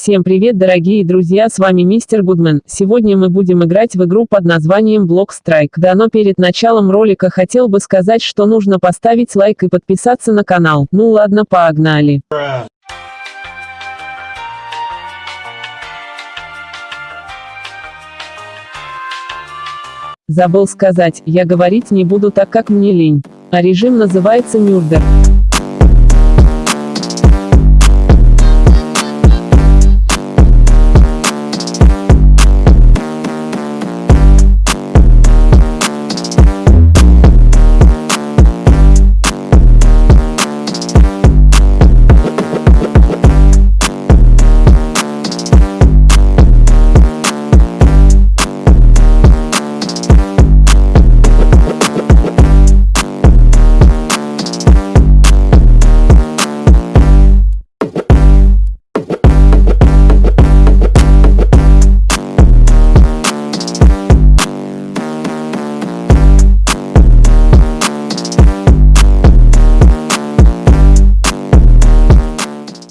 Всем привет дорогие друзья с вами мистер Гудман. Сегодня мы будем играть в игру под названием Block Strike. Да но перед началом ролика хотел бы сказать, что нужно поставить лайк и подписаться на канал. Ну ладно погнали. Забыл сказать, я говорить не буду так как мне лень. А режим называется Мюрдер.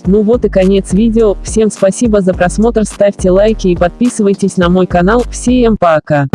Ну вот и конец видео, всем спасибо за просмотр, ставьте лайки и подписывайтесь на мой канал, всем пока.